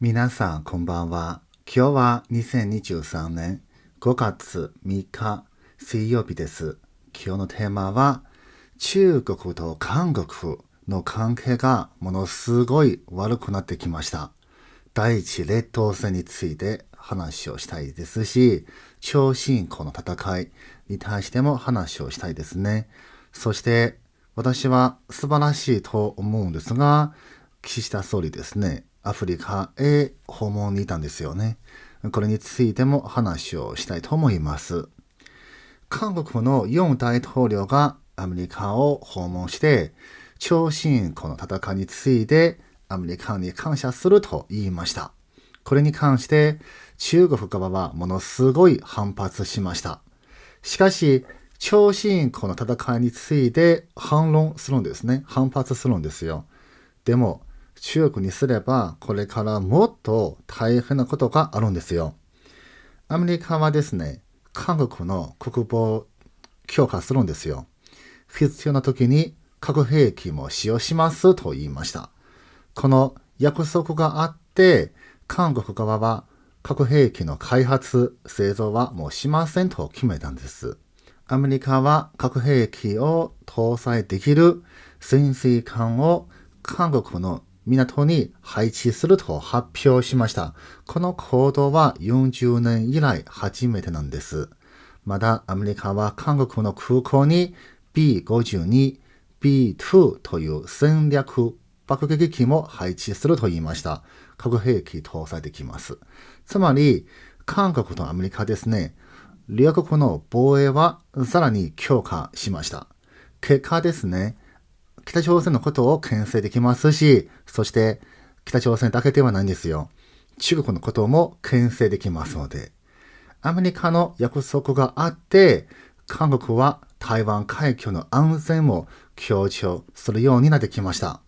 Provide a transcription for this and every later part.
皆さん、こんばんは。今日は2023年5月3日水曜日です。今日のテーマは、中国と韓国の関係がものすごい悪くなってきました。第一列島戦について話をしたいですし、超進行の戦いに対しても話をしたいですね。そして、私は素晴らしいと思うんですが、岸田総理ですね、アフリカへ訪問にいたんですよね。これについても話をしたいと思います。韓国のユン大統領がアメリカを訪問して、超進行の戦いについてアメリカに感謝すると言いました。これに関して中国側はものすごい反発しました。しかし、超進行の戦いについて反論するんですね。反発するんですよ。でも、中国にすればこれからもっと大変なことがあるんですよ。アメリカはですね、韓国の国防を強化するんですよ。必要な時に核兵器も使用しますと言いました。この約束があって、韓国側は核兵器の開発、製造はもうしませんと決めたんです。アメリカは核兵器を搭載できる潜水艦を韓国の港に配置すると発表しました。この行動は40年以来初めてなんです。またアメリカは韓国の空港に B52、B2 という戦略爆撃機も配置すると言いました。核兵器搭載できます。つまり、韓国とアメリカですね、両国の防衛はさらに強化しました。結果ですね、北朝鮮のことを牽制できますし、そして北朝鮮だけではないんですよ。中国のことも牽制できますので、アメリカの約束があって、韓国は台湾海峡の安全も強調するようになってきました。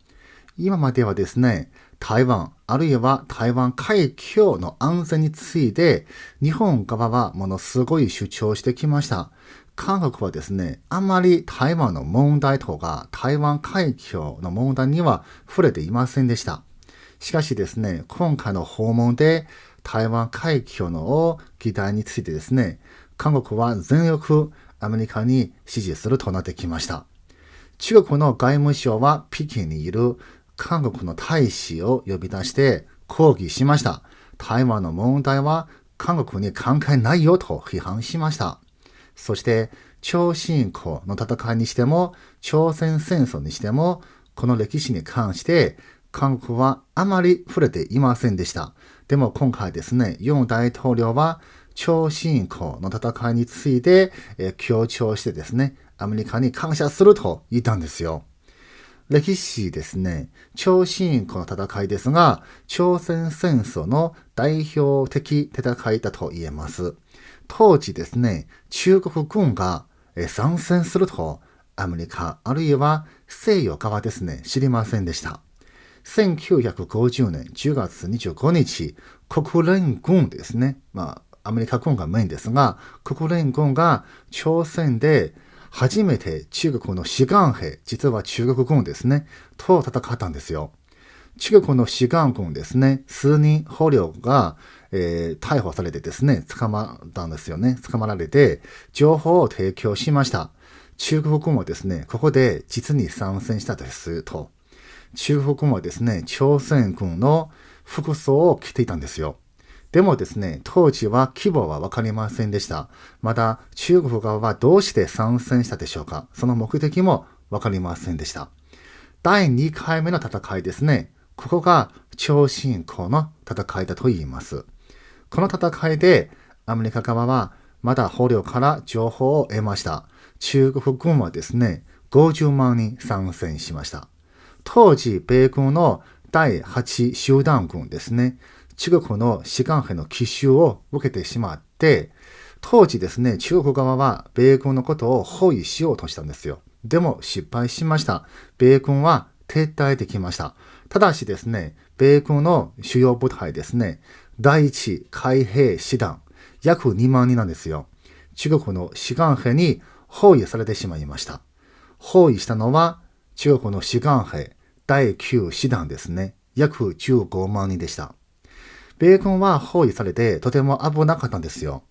今まではですね、台湾あるいは台湾海峡の安全について日本側はものすごい主張してきました。韓国はですね、あまり台湾の問題とか台湾海峡の問題には触れていませんでした。しかしですね、今回の訪問で台湾海峡の議題についてですね、韓国は全力アメリカに支持するとなってきました。中国の外務省は北京にいる韓国の大使を呼び出して抗議しました。台湾の問題は韓国に関係ないよと批判しました。そして、超進行の戦いにしても、朝鮮戦争にしても、この歴史に関して、韓国はあまり触れていませんでした。でも今回ですね、ユン大統領は、超進行の戦いについて、えー、強調してですね、アメリカに感謝すると言ったんですよ。歴史ですね、超進行の戦いですが、朝鮮戦争の代表的戦いだと言えます。当時ですね、中国軍が参戦すると、アメリカあるいは西洋側ですね、知りませんでした。1950年10月25日、国連軍ですね、まあ、アメリカ軍がメインですが、国連軍が朝鮮で初めて中国の志願兵、実は中国軍ですね、と戦ったんですよ。中国の志願軍ですね、数人捕虜が、えー、逮捕されてですね、捕まったんですよね。捕まられて、情報を提供しました。中国軍はですね、ここで実に参戦したですと。中国軍はですね、朝鮮軍の服装を着ていたんですよ。でもですね、当時は規模はわかりませんでした。また、中国側はどうして参戦したでしょうかその目的もわかりませんでした。第2回目の戦いですね。ここが超進行の戦いだと言います。この戦いでアメリカ側はまだ捕虜から情報を得ました。中国軍はですね、50万人参戦しました。当時、米軍の第8集団軍ですね、中国の志願兵の奇襲を受けてしまって、当時ですね、中国側は米軍のことを包囲しようとしたんですよ。でも失敗しました。米軍は撤退できました。ただしですね、米軍の主要部隊ですね、第一海兵師団、約2万人なんですよ。中国の志願兵に包囲されてしまいました。包囲したのは中国の志願兵第9師団ですね。約15万人でした。米軍は包囲されてとても危なかったんですよ。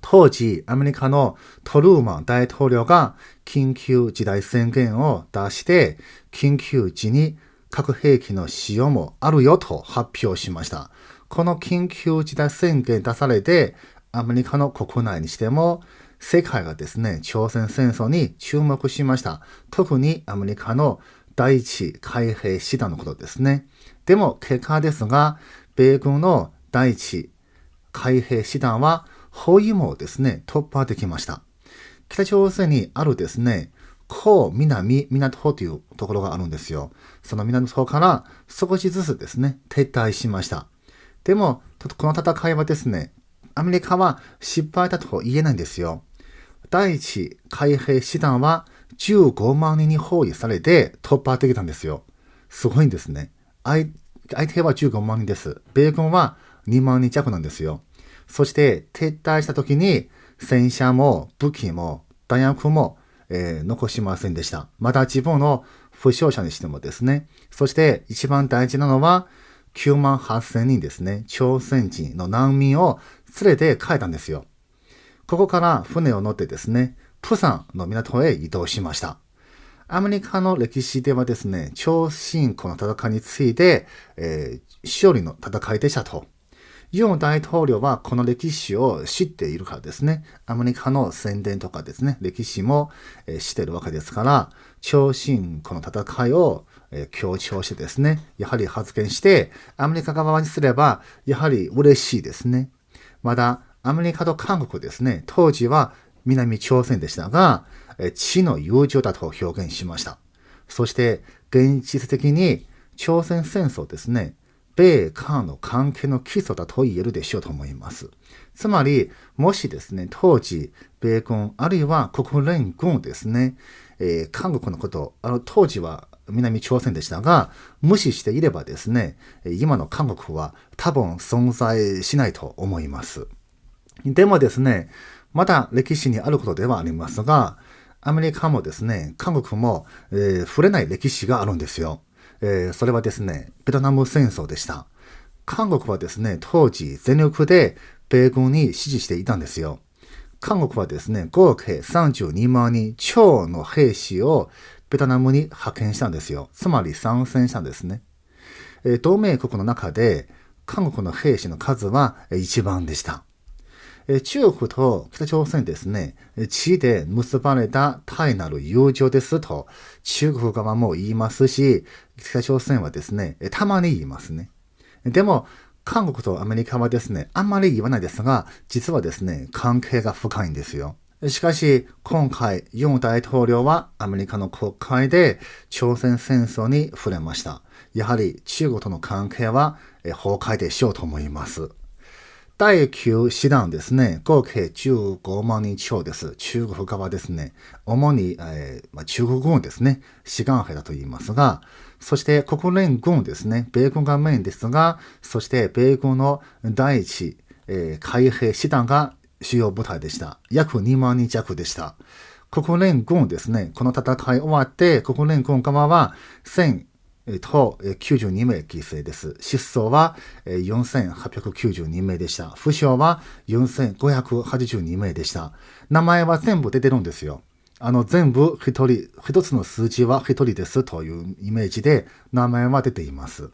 当時、アメリカのトルーマン大統領が緊急事態宣言を出して、緊急時に核兵器の使用もあるよと発表しました。この緊急事態宣言出されて、アメリカの国内にしても、世界がですね、朝鮮戦争に注目しました。特にアメリカの第一海兵師団のことですね。でも結果ですが、米軍の第一海兵師団は包囲網をですね、突破できました。北朝鮮にあるですね、高南港というところがあるんですよ。その港から少しずつですね、撤退しました。でも、この戦いはですね、アメリカは失敗だと言えないんですよ。第一海兵師団は15万人に包囲されて突破できたんですよ。すごいんですね。相手は15万人です。米軍は2万人弱なんですよ。そして撤退した時に戦車も武器も弾薬も、えー、残しませんでした。また自分の負傷者にしてもですね。そして一番大事なのは9万8000人ですね。朝鮮人の難民を連れて帰ったんですよ。ここから船を乗ってですね、プサンの港へ移動しました。アメリカの歴史ではですね、超進行の戦いについて、えー、勝利の戦いでしたと。ユン大統領はこの歴史を知っているからですね、アメリカの宣伝とかですね、歴史も、えー、知っているわけですから、超進行の戦いを、え、強調してですね、やはり発言して、アメリカ側にすれば、やはり嬉しいですね。まだ、アメリカと韓国ですね、当時は南朝鮮でしたが、地の友情だと表現しました。そして、現実的に朝鮮戦争ですね、米韓の関係の基礎だと言えるでしょうと思います。つまり、もしですね、当時、米軍あるいは国連軍ですね、えー、韓国のこと、あの当時は南朝鮮でしたが、無視していればですね、今の韓国は多分存在しないと思います。でもですね、まだ歴史にあることではありますが、アメリカもですね、韓国も、えー、触れない歴史があるんですよ。えー、それはですね、ベトナム戦争でした。韓国はですね、当時全力で米軍に支持していたんですよ。韓国はですね、合計32万人超の兵士をベトナムに派遣したんですよ。つまり参戦したんですね。え、同盟国の中で韓国の兵士の数は一番でした。中国と北朝鮮ですね、地で結ばれた単なる友情ですと中国側も言いますし、北朝鮮はですね、たまに言いますね。でも、韓国とアメリカはですね、あんまり言わないですが、実はですね、関係が深いんですよ。しかし、今回、ユン大統領はアメリカの国会で朝鮮戦争に触れました。やはり中国との関係は崩壊でしようと思います。第9師団ですね、合計15万人超です。中国側ですね。主に、えーまあ、中国軍ですね。志願兵だと言いますが、そして国連軍ですね。米軍がメインですが、そして米軍の第一、えー、海兵師団が主要部隊でした。約2万人弱でした。国連軍ですね。この戦い終わって、国連軍側は1000と92名犠牲です。失踪は4892名でした。負傷は4582名でした。名前は全部出てるんですよ。あの、全部一人、一つの数字は一人ですというイメージで名前は出ています。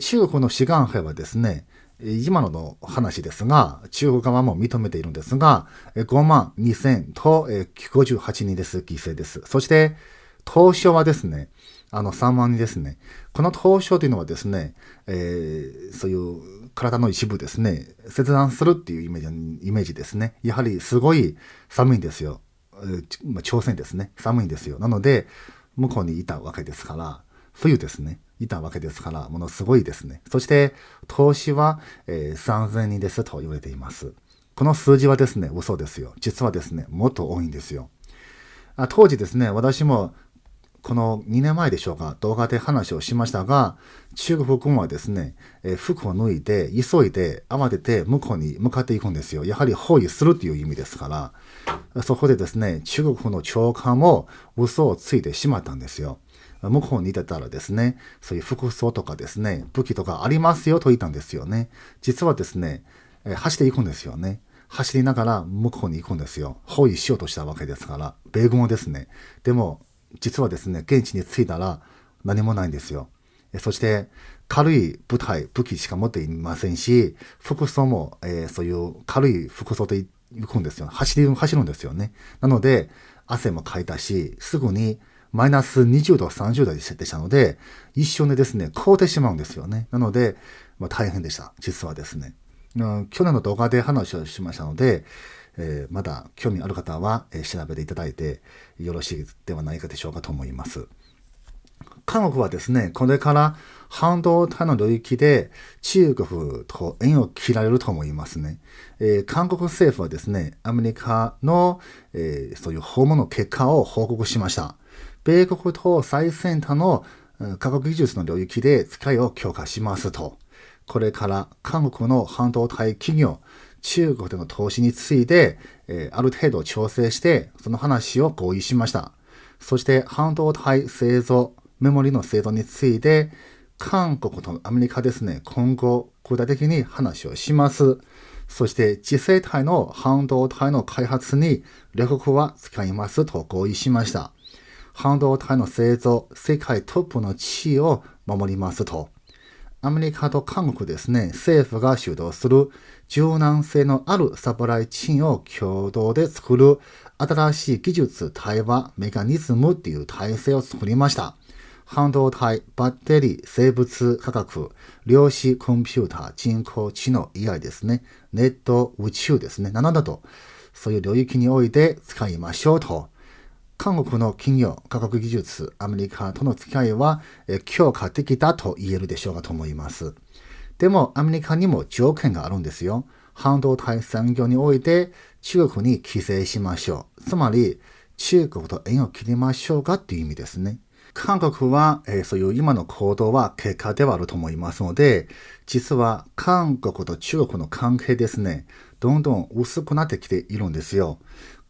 中国の志願兵はですね、今のの話ですが、中国側も認めているんですが、5万2000と58人です、犠牲です。そして、当初はですね、あの3万人ですね。この凍傷というのはですね、えー、そういう体の一部ですね、切断するっていうイメージイメージですね。やはりすごい寒いんですよ。朝鮮ですね。寒いんですよ。なので、向こうにいたわけですから、冬ですね。いたわけですから、ものすごいですね。そして、投資は、えー、3000人ですと言われています。この数字はですね、嘘ですよ。実はですね、もっと多いんですよ。あ当時ですね、私もこの2年前でしょうか、動画で話をしましたが、中国軍はですね、え服を脱いで、急いで、慌てて向こうに向かっていくんですよ。やはり包囲するという意味ですから、そこでですね、中国の長官も嘘をついてしまったんですよ。向こうにいてたらですね、そういう服装とかですね、武器とかありますよと言ったんですよね。実はですね、え走っていくんですよね。走りながら向こうに行くんですよ。包囲しようとしたわけですから、米軍をですね。でも、実はですね、現地に着いたら何もないんですよ。そして、軽い部隊、武器しか持っていませんし、服装も、えー、そういう軽い服装で行くんですよ。走り、走るんですよね。なので、汗もかいたし、すぐにマイナス20度、30度でしたので、一瞬でですね、凍ってしまうんですよね。なので、まあ、大変でした。実はですね。去年の動画で話をしましたので、えー、まだ興味ある方は、えー、調べていただいてよろしいではないかでしょうかと思います。韓国はですね、これから半導体の領域で中国と縁を切られると思いますね。えー、韓国政府はですね、アメリカの、えー、そういう訪問の結果を報告しました。米国と最先端の科学技術の領域で使いを強化しますと。これから韓国の半導体企業、中国での投資について、え、ある程度調整して、その話を合意しました。そして半導体製造、メモリの製造について、韓国とアメリカですね、今後具体的に話をします。そして次世代の半導体の開発に両国は使いますと合意しました。半導体の製造、世界トップの地位を守りますと。アメリカと韓国ですね、政府が主導する柔軟性のあるサプライチンを共同で作る新しい技術対話メカニズムっていう体制を作りました。半導体、バッテリー、生物科学、量子コンピューター、人工知能以外ですね、ネット、宇宙ですね、などなど、そういう領域において使いましょうと。韓国の企業、科学技術、アメリカとの付き合いは強化的だと言えるでしょうかと思います。でも、アメリカにも条件があるんですよ。半導体産業において中国に規制しましょう。つまり、中国と縁を切りましょうかっていう意味ですね。韓国は、えー、そういう今の行動は結果ではあると思いますので、実は韓国と中国の関係ですね、どんどん薄くなってきているんですよ。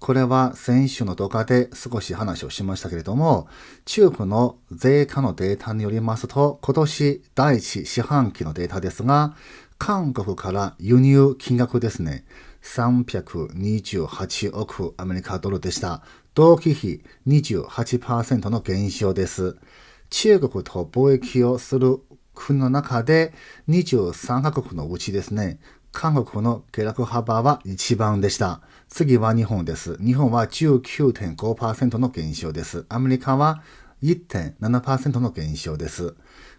これは先週の動画で少し話をしましたけれども、中国の税関のデータによりますと、今年第一四半期のデータですが、韓国から輸入金額ですね、328億アメリカドルでした。同期比28%の減少です。中国と貿易をする国の中で23カ国のうちですね、韓国の下落幅は一番でした。次は日本です。日本は19.5%の減少です。アメリカは1.7%の減少です。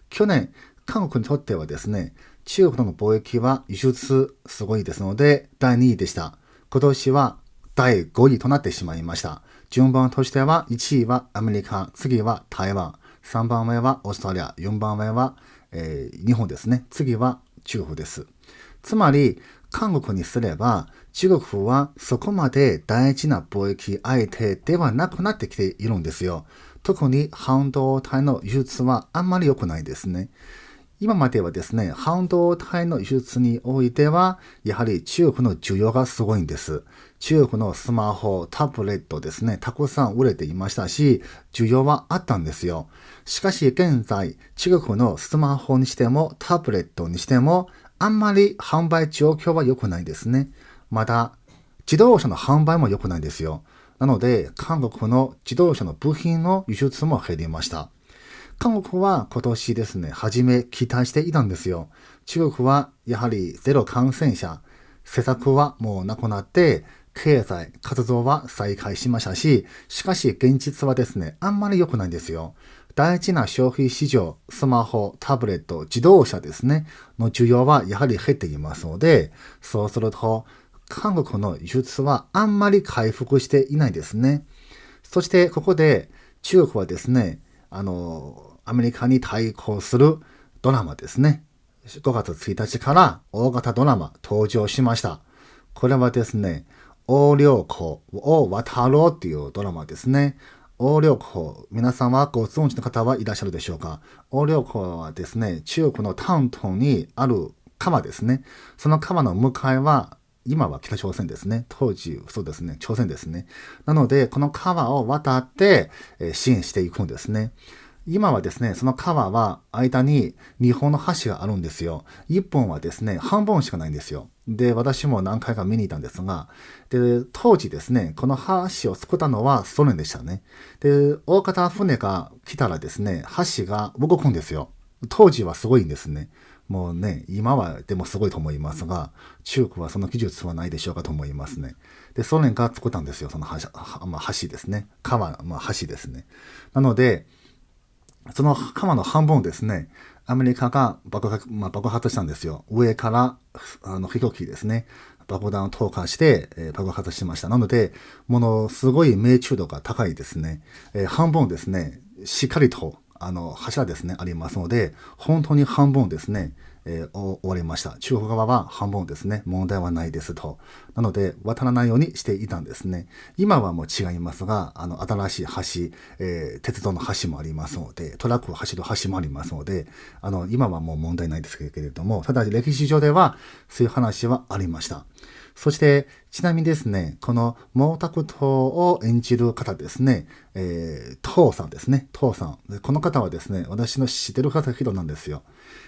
去年、韓国にとってはですね、中国との貿易は輸出すごいですので、第2位でした。今年は第5位となってしまいました。順番としては、1位はアメリカ、次は台湾、3番目はオーストラリア、4番目は、えー、日本ですね。次は中国です。つまり、韓国にすれば、中国はそこまで大事な貿易相手ではなくなってきているんですよ。特に半導体の輸出はあんまり良くないですね。今まではですね、半導体の輸出においては、やはり中国の需要がすごいんです。中国のスマホ、タブレットですね、たくさん売れていましたし、需要はあったんですよ。しかし現在、中国のスマホにしても、タブレットにしても、あんまり販売状況は良くないですね。また、自動車の販売も良くないんですよ。なので、韓国の自動車の部品の輸出も減りました。韓国は今年ですね、初め期待していたんですよ。中国はやはりゼロ感染者、施策はもうなくなって、経済活動は再開しましたし、しかし現実はですね、あんまり良くないんですよ。大事な消費市場、スマホ、タブレット、自動車ですね、の需要はやはり減っていますので、そうすると、韓国の輸出はあんまり回復していないですね。そしてここで中国はですね、あの、アメリカに対抗するドラマですね。5月1日から大型ドラマ登場しました。これはですね、横領湖を渡ろうっていうドラマですね。横領法、皆さんはご存知の方はいらっしゃるでしょうか？横領法はですね、中国の丹東にある川ですね。その川の向かいは、今は北朝鮮ですね。当時、そうですね、朝鮮ですね。なので、この川を渡って、え支援していくんですね。今はですね、その川は間に日本の橋があるんですよ。一本はですね、半分しかないんですよ。で、私も何回か見に行ったんですが、で、当時ですね、この橋を作ったのはソ連でしたね。で、大型船が来たらですね、橋が動くんですよ。当時はすごいんですね。もうね、今はでもすごいと思いますが、中国はその技術はないでしょうかと思いますね。で、ソ連が作ったんですよ、その橋,、まあ、橋ですね。川、まあ、橋ですね。なので、その鎌の半分ですね、アメリカが爆発,、まあ、爆発したんですよ。上からあの飛行機ですね。爆弾を投下して、えー、爆発しました。なので、ものすごい命中度が高いですね。えー、半分ですね、しっかりとあの柱ですね、ありますので、本当に半分ですね、えー、終わりました。中国側は半分ですね、問題はないですと。なので、渡らないようにしていたんですね。今はもう違いますが、あの、新しい橋、えー、鉄道の橋もありますので、トラックを走る橋もありますので、あの、今はもう問題ないですけれども、ただ歴史上ではそういう話はありました。そして、ちなみにですね、この毛沢東を演じる方ですね、えー、父さんですね、父さん。この方はですね、私の知ってる方人なんですよ。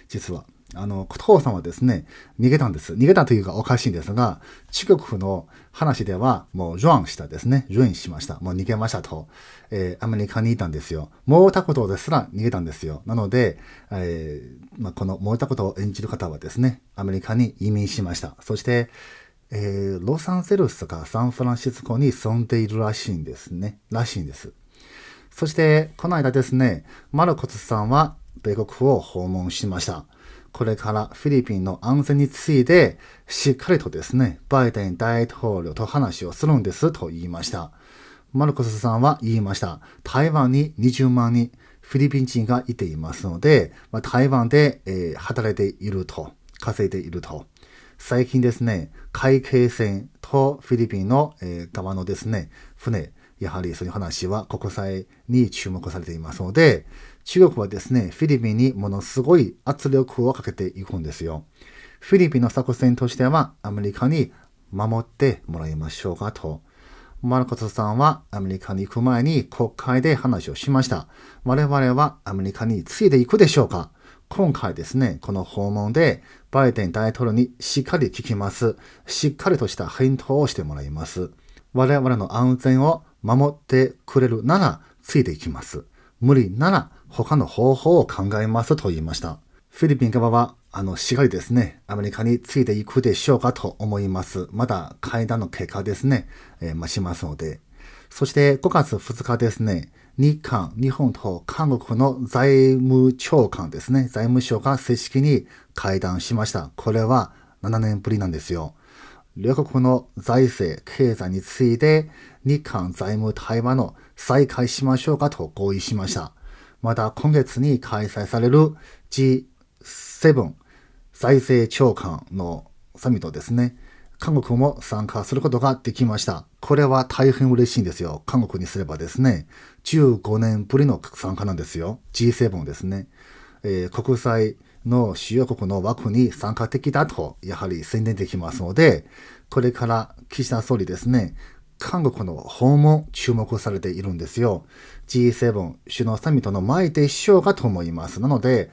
実は。あの、父さんはですね、逃げたんです。逃げたというかおかしいんですが、中国の話ではもうジョアンしたですね。ジョインしました。もう逃げましたと。えー、アメリカにいたんですよ。毛沢東ですら逃げたんですよ。なので、えー、まあ、この毛沢東を演じる方はですね、アメリカに移民しました。そして、えー、ロサンゼルスとかサンフランシスコに住んでいるらしいんですね。らしいんです。そして、この間ですね、マルコスさんは米国を訪問しました。これからフィリピンの安全についてしっかりとですね、バイデン大統領と話をするんですと言いました。マルコスさんは言いました。台湾に20万人フィリピン人がいていますので、まあ、台湾で、えー、働いていると、稼いでいると。最近ですね、海警船とフィリピンの、えー、側のですね、船、やはりそういう話は国際に注目されていますので、中国はですね、フィリピンにものすごい圧力をかけていくんですよ。フィリピンの作戦としては、アメリカに守ってもらいましょうかと。マルコスさんはアメリカに行く前に国会で話をしました。我々はアメリカについていくでしょうか今回ですね、この訪問でバイデン大統領にしっかり聞きます。しっかりとした返答をしてもらいます。我々の安全を守ってくれるならついていきます。無理なら他の方法を考えますと言いました。フィリピン側は、あの、しがりですね、アメリカについていくでしょうかと思います。まだ会談の結果ですね、えー、ましますので。そして5月2日ですね、日韓、日本と韓国の財務長官ですね、財務省が正式に会談しました。これは7年ぶりなんですよ。両国の財政、経済について日韓財務対話の再開しましょうかと合意しました。また今月に開催される G7 財政長官のサミットですね。韓国も参加することができました。これは大変嬉しいんですよ。韓国にすればですね。15年ぶりの参加なんですよ。G7 ですね。えー、国際の主要国の枠に参加的だと、やはり宣伝できますので、これから岸田総理ですね、韓国の訪問注目されているんですよ。G7 首脳サミットの前でしょうかと思います。なので、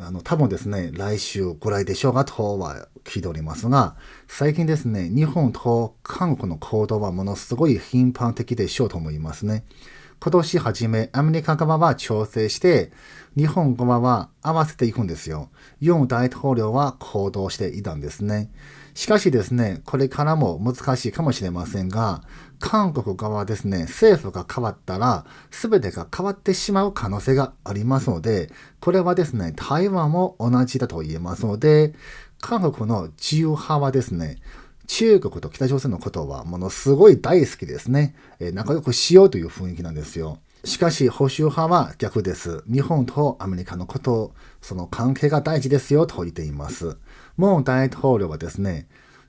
あの、多分ですね、来週ぐらいでしょうかとは聞いておりますが、最近ですね、日本と韓国の行動はものすごい頻繁的でしょうと思いますね。今年初め、アメリカ側は調整して、日本側は合わせていくんですよ。ユン大統領は行動していたんですね。しかしですね、これからも難しいかもしれませんが、韓国側はですね、政府が変わったら、全てが変わってしまう可能性がありますので、これはですね、台湾も同じだと言えますので、韓国の自由派はですね、中国と北朝鮮のことはものすごい大好きですね。え、仲良くしようという雰囲気なんですよ。しかし、保守派は逆です。日本とアメリカのこと、その関係が大事ですよと言っています。もう大統領はですね、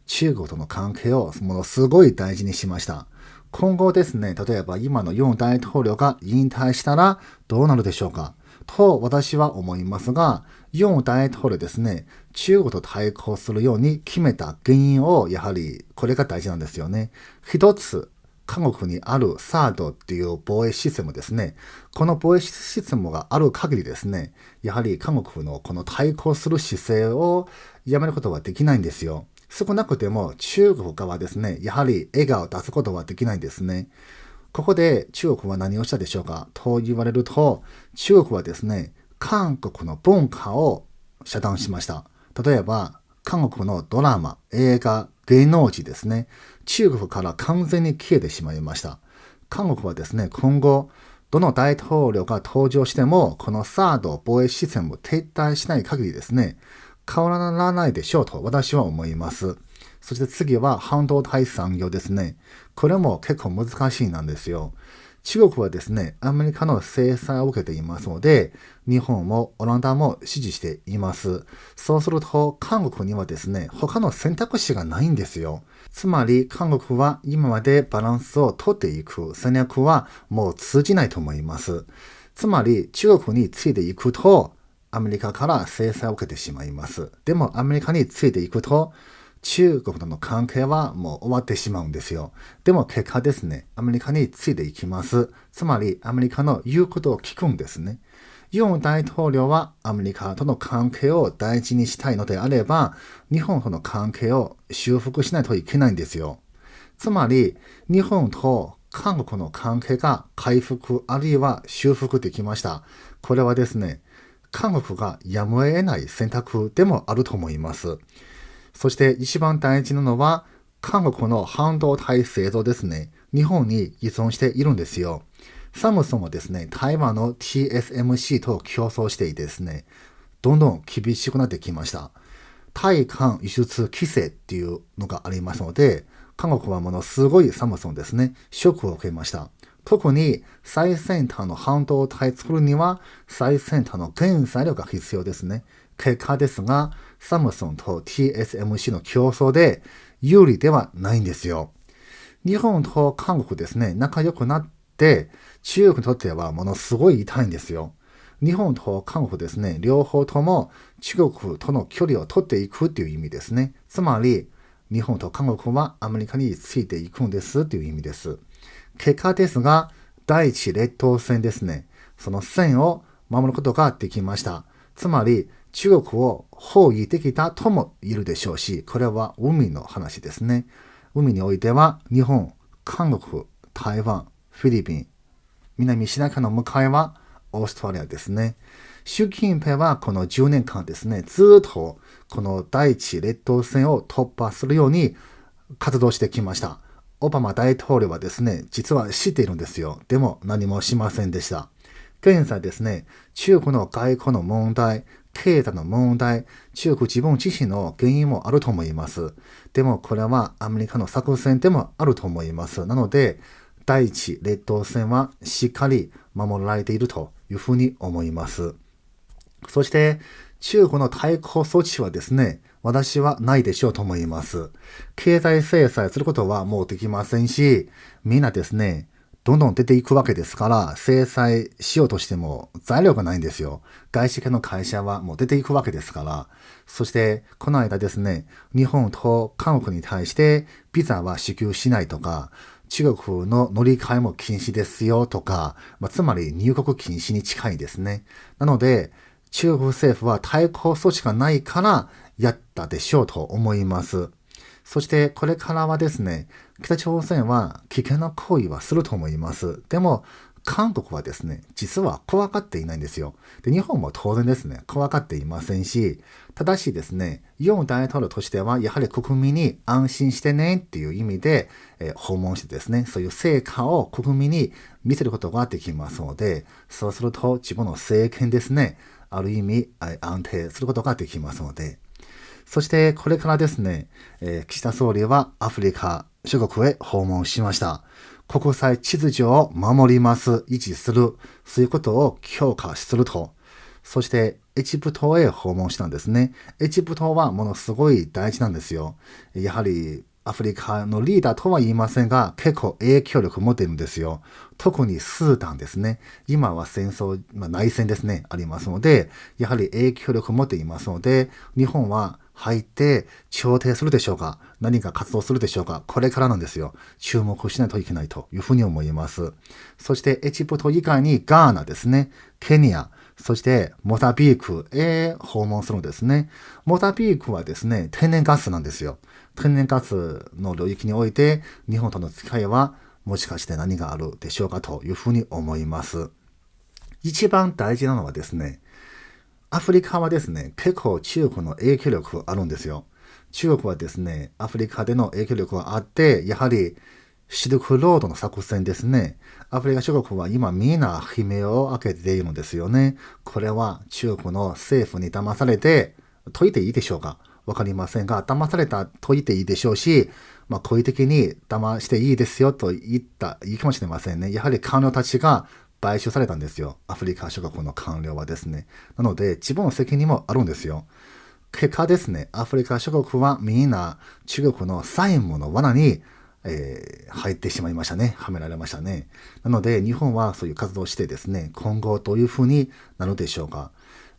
中国との関係をものすごい大事にしました。今後ですね、例えば今のユン大統領が引退したらどうなるでしょうか？と私は思いますが、ユン大統領ですね、中国と対抗するように決めた原因を、やはりこれが大事なんですよね。一つ韓国にあるサードっていう防衛システムですね。この防衛システムがある限りですね、やはり韓国のこの対抗する姿勢をやめることはできないんですよ。少なくても中国側ですね、やはり笑顔を出すことはできないんですね。ここで中国は何をしたでしょうか？と言われると、中国はですね、韓国の文化を遮断しました。例えば、韓国のドラマ、映画、芸能人ですね、中国から完全に消えてしまいました。韓国はですね、今後、どの大統領が登場しても、このサード防衛システムを撤退しない限りですね、変わらないでしょうと私は思います。そして次は半導体産業ですね。これも結構難しいなんですよ。中国はですね、アメリカの制裁を受けていますので、日本もオランダも支持しています。そうすると、韓国にはですね、他の選択肢がないんですよ。つまり、韓国は今までバランスをとっていく戦略はもう通じないと思います。つまり、中国についていくと、アメリカから制裁を受けてしまいます。でも、アメリカについていくと、中国との関係はもう終わってしまうんですよ。でも結果ですね、アメリカについていきます。つまりアメリカの言うことを聞くんですね。ユン大統領はアメリカとの関係を大事にしたいのであれば、日本との関係を修復しないといけないんですよ。つまり、日本と韓国の関係が回復あるいは修復できました。これはですね、韓国がやむを得ない選択でもあると思います。そして一番大事なのは、韓国の半導体製造ですね。日本に依存しているんですよ。サムソンはですね、台湾の TSMC と競争していてですね、どんどん厳しくなってきました。対韓輸出規制っていうのがありますので、韓国はものすごいサムソンですね、ショックを受けました。特に最先端の半導体作るには最先端の原材料が必要ですね。結果ですが、サムソンと TSMC の競争で有利ではないんですよ。日本と韓国ですね、仲良くなって、中国にとってはものすごい痛いんですよ。日本と韓国ですね、両方とも中国との距離を取っていくっていう意味ですね。つまり、日本と韓国はアメリカについていくんですっていう意味です。結果ですが、第一列島線ですね。その線を守ることができました。つまり、中国を包囲できたとも言えるでしょうし、これは海の話ですね。海においては日本、韓国、台湾、フィリピン、南シナ海の向かいはオーストラリアですね。習近平はこの10年間ですね、ずっとこの第一列島線を突破するように活動してきました。オバマ大統領はですね、実は知っているんですよ。でも何もしませんでした。現在ですね、中国の外交の問題、経済の問題、中国自分自身の原因もあると思います。でもこれはアメリカの作戦でもあると思います。なので、第一列島線はしっかり守られているというふうに思います。そして、中国の対抗措置はですね、私はないでしょうと思います。経済制裁することはもうできませんし、みんなですね、どんどん出ていくわけですから、制裁しようとしても材料がないんですよ。外資系の会社はもう出ていくわけですから。そして、この間ですね、日本と韓国に対してビザは支給しないとか、中国の乗り換えも禁止ですよとか、まあ、つまり入国禁止に近いですね。なので、中国政府は対抗措置がないからやったでしょうと思います。そしてこれからはですね、北朝鮮は危険な行為はすると思います。でも、韓国はですね、実は怖がっていないんですよ。で、日本も当然ですね、怖がっていませんし、ただしですね、ユン大統領としては、やはり国民に安心してねっていう意味で、えー、訪問してですね、そういう成果を国民に見せることができますので、そうすると自分の政権ですね、ある意味安定することができますので、そしてこれからですね、えー、岸田総理はアフリカ諸国へ訪問しました。国際秩序を守ります、維持する、そういうことを強化すると。そして、エジプトへ訪問したんですね。エジプトはものすごい大事なんですよ。やはり、アフリカのリーダーとは言いませんが、結構影響力持っているんですよ。特にスーダンですね。今は戦争、まあ、内戦ですね、ありますので、やはり影響力持っていますので、日本は入って調停するでしょうか何か活動するでしょうかこれからなんですよ。注目しないといけないというふうに思います。そしてエジプト以外にガーナですね、ケニア、そしてモザビークへ訪問するんですね。モザビークはですね、天然ガスなんですよ。天然ガスの領域において日本との付き合いはもしかして何があるでしょうかというふうに思います。一番大事なのはですね、アフリカはですね、結構中国の影響力あるんですよ。中国はですね、アフリカでの影響力があって、やはりシルクロードの作戦ですね。アフリカ諸国は今みんな悲鳴を開けているんですよね。これは中国の政府に騙されて、解いていいでしょうかわかりませんが、騙された解いていいでしょうし、まあ、好意的に騙していいですよと言ったいいかもしれませんね。やはり官僚たちが買収されたんですよ。アフリカ諸国の官僚はですね。なので、自分の責任もあるんですよ。結果ですね、アフリカ諸国はみんな中国の債務の罠に、えー、入ってしまいましたね。はめられましたね。なので、日本はそういう活動をしてですね、今後どういうふうになるでしょうか。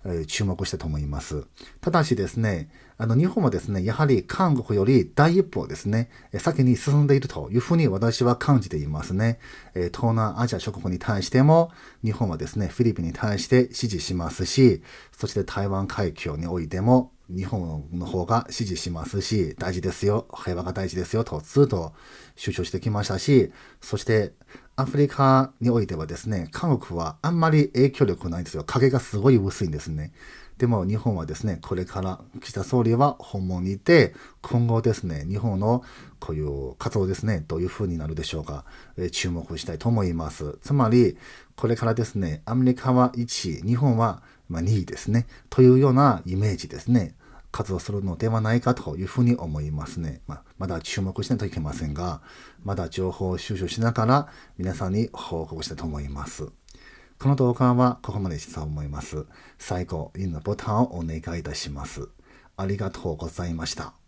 え注目したと思います。ただしですね、あの日本はですね、やはり韓国より第一歩ですね、先に進んでいるというふうに私は感じていますね。え東南アジア諸国に対しても、日本はですね、フィリピンに対して支持しますし、そして台湾海峡においても、日本の方が支持しますし、大事ですよ、平和が大事ですよとずっと主張してきましたし、そしてアフリカにおいてはですね、韓国はあんまり影響力ないんですよ。影がすごい薄いんですね。でも日本はですね、これから岸田総理は訪問に行って、今後ですね、日本のこういう活動ですね、どういう風になるでしょうか、えー、注目したいと思います。つまり、これからですね、アメリカは1位、日本は2位ですね、というようなイメージですね。活動するのではないかというふうに思いますね。まあ、まだ注目しないといけませんが、まだ情報収集しながら皆さんに報告したいと思います。この動画はここまでしたと思います。最後、いいねボタンをお願いいたします。ありがとうございました。